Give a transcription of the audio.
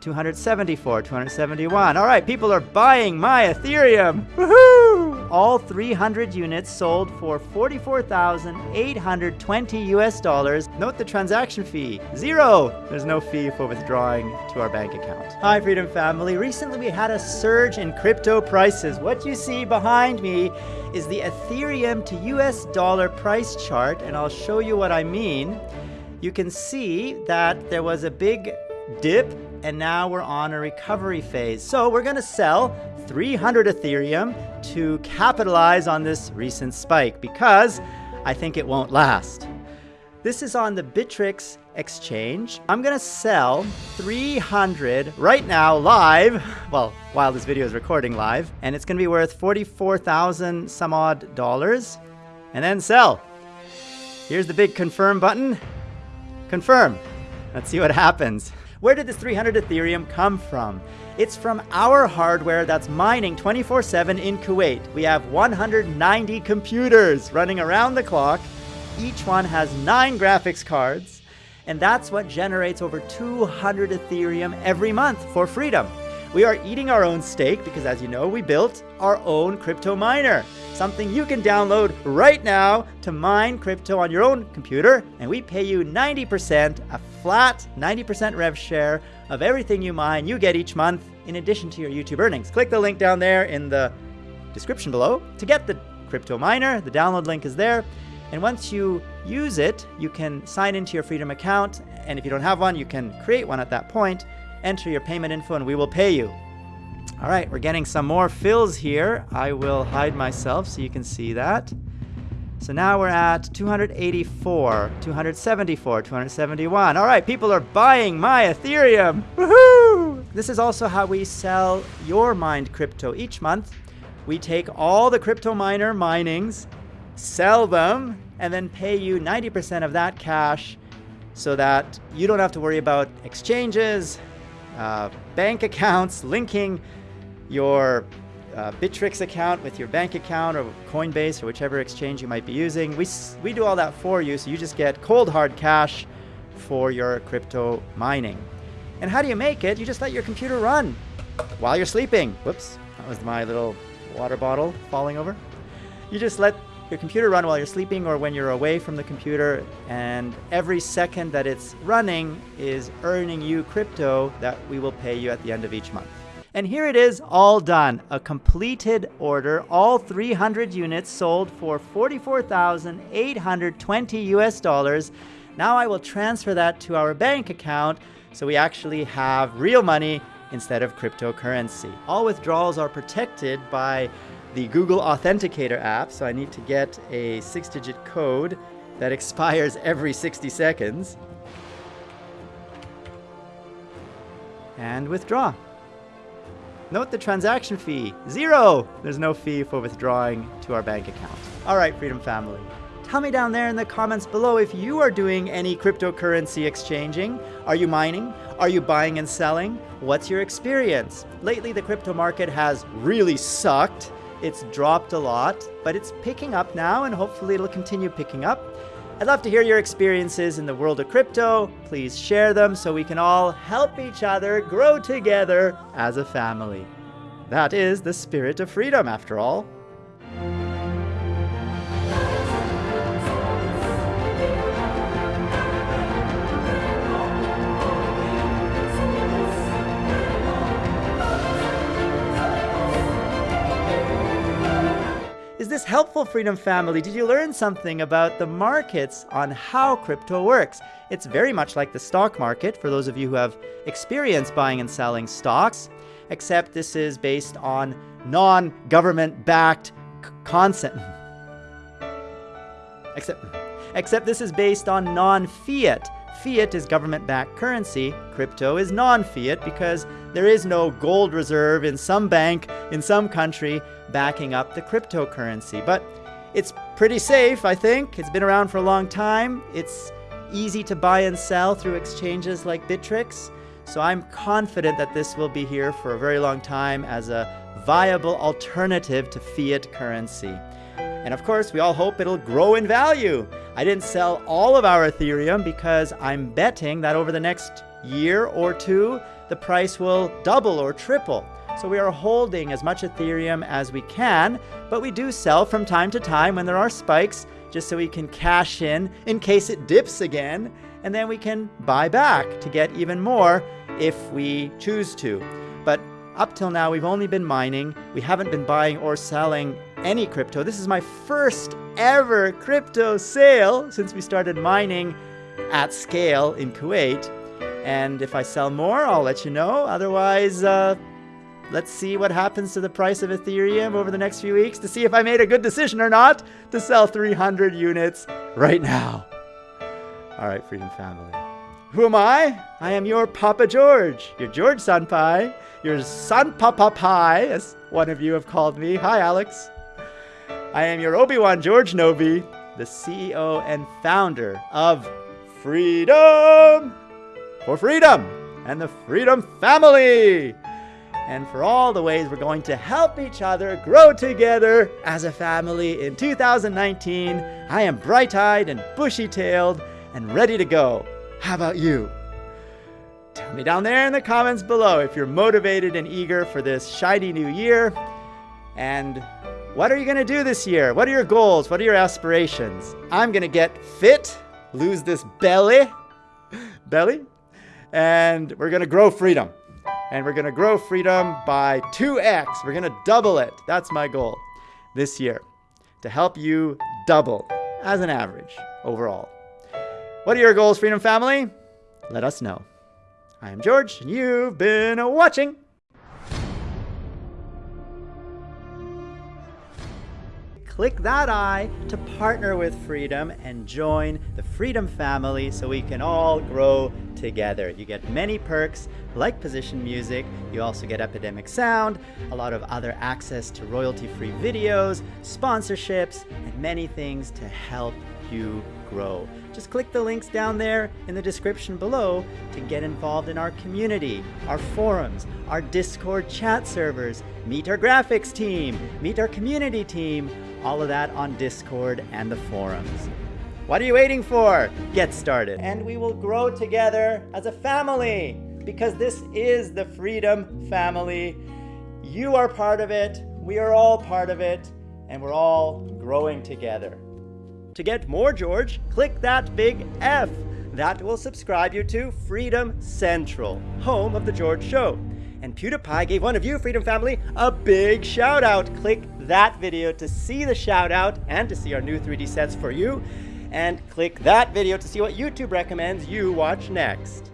274, 271. All right, people are buying my Ethereum. Woohoo! All 300 units sold for 44,820 US dollars. Note the transaction fee, zero. There's no fee for withdrawing to our bank account. Hi, Freedom Family. Recently, we had a surge in crypto prices. What you see behind me is the Ethereum to US dollar price chart, and I'll show you what I mean. You can see that there was a big dip and now we're on a recovery phase. So we're gonna sell 300 Ethereum to capitalize on this recent spike because I think it won't last. This is on the Bittrex exchange. I'm gonna sell 300 right now live, well, while this video is recording live, and it's gonna be worth 44,000 some odd dollars, and then sell. Here's the big confirm button. Confirm. Let's see what happens. Where did this 300 Ethereum come from? It's from our hardware that's mining 24-7 in Kuwait. We have 190 computers running around the clock. Each one has nine graphics cards, and that's what generates over 200 Ethereum every month for freedom. We are eating our own steak because as you know, we built our own crypto miner something you can download right now to mine crypto on your own computer, and we pay you 90%, a flat 90% rev share of everything you mine you get each month in addition to your YouTube earnings. Click the link down there in the description below to get the crypto miner. The download link is there. And once you use it, you can sign into your Freedom account. And if you don't have one, you can create one at that point, enter your payment info, and we will pay you. All right, we're getting some more fills here. I will hide myself so you can see that. So now we're at 284, 274, 271. All right, people are buying my Ethereum. Woohoo! This is also how we sell your mined crypto each month. We take all the crypto miner minings, sell them, and then pay you 90% of that cash so that you don't have to worry about exchanges, uh, bank accounts, linking your uh, Bittrex account with your bank account or Coinbase or whichever exchange you might be using. We, we do all that for you, so you just get cold hard cash for your crypto mining. And how do you make it? You just let your computer run while you're sleeping. Whoops, that was my little water bottle falling over. You just let your computer run while you're sleeping or when you're away from the computer, and every second that it's running is earning you crypto that we will pay you at the end of each month. And here it is, all done. A completed order, all 300 units sold for 44,820 US dollars. Now I will transfer that to our bank account so we actually have real money instead of cryptocurrency. All withdrawals are protected by the Google Authenticator app, so I need to get a six-digit code that expires every 60 seconds. And withdraw. Note the transaction fee, zero. There's no fee for withdrawing to our bank account. All right, Freedom Family. Tell me down there in the comments below if you are doing any cryptocurrency exchanging. Are you mining? Are you buying and selling? What's your experience? Lately, the crypto market has really sucked. It's dropped a lot, but it's picking up now and hopefully it'll continue picking up. I'd love to hear your experiences in the world of crypto. Please share them so we can all help each other grow together as a family. That is the spirit of freedom, after all. Helpful, Freedom Family? Did you learn something about the markets on how crypto works? It's very much like the stock market for those of you who have experience buying and selling stocks, except this is based on non-government backed concept. Except, except this is based on non-fiat Fiat is government-backed currency. Crypto is non-fiat because there is no gold reserve in some bank in some country backing up the cryptocurrency. But it's pretty safe, I think. It's been around for a long time. It's easy to buy and sell through exchanges like Bittrex. So I'm confident that this will be here for a very long time as a viable alternative to fiat currency. And of course, we all hope it'll grow in value. I didn't sell all of our Ethereum because I'm betting that over the next year or two, the price will double or triple. So we are holding as much Ethereum as we can, but we do sell from time to time when there are spikes, just so we can cash in in case it dips again, and then we can buy back to get even more if we choose to. But up till now, we've only been mining. We haven't been buying or selling any crypto. This is my first ever crypto sale since we started mining at scale in Kuwait. And if I sell more, I'll let you know. Otherwise, uh, let's see what happens to the price of Ethereum over the next few weeks to see if I made a good decision or not to sell 300 units right now. All right, Freedom Family. Who am I? I am your Papa George, your George Sanpai, your San Papa Pai, as one of you have called me. Hi, Alex. I am your Obi-Wan George Novi, the CEO and founder of Freedom for Freedom and the Freedom Family. And for all the ways we're going to help each other grow together as a family in 2019, I am bright-eyed and bushy-tailed and ready to go. How about you? Tell me down there in the comments below if you're motivated and eager for this shiny new year. And what are you going to do this year? What are your goals? What are your aspirations? I'm going to get fit, lose this belly, belly, and we're going to grow freedom. And we're to grow freedom by 2x. We're to double it. That's my goal this year to help you double as an average overall. What are your goals, Freedom Family? Let us know. I am George, and you've been watching. Click that eye to partner with Freedom and join the Freedom family so we can all grow together. You get many perks like position music, you also get Epidemic Sound, a lot of other access to royalty-free videos, sponsorships, and many things to help you grow. Just click the links down there in the description below to get involved in our community, our forums, our Discord chat servers, meet our graphics team, meet our community team, all of that on Discord and the forums. What are you waiting for? Get started. And we will grow together as a family because this is the Freedom Family. You are part of it, we are all part of it, and we're all growing together. To get more George, click that big F. That will subscribe you to Freedom Central, home of The George Show. And PewDiePie gave one of you, Freedom Family, a big shout out. Click that video to see the shout out and to see our new 3D sets for you. And click that video to see what YouTube recommends you watch next.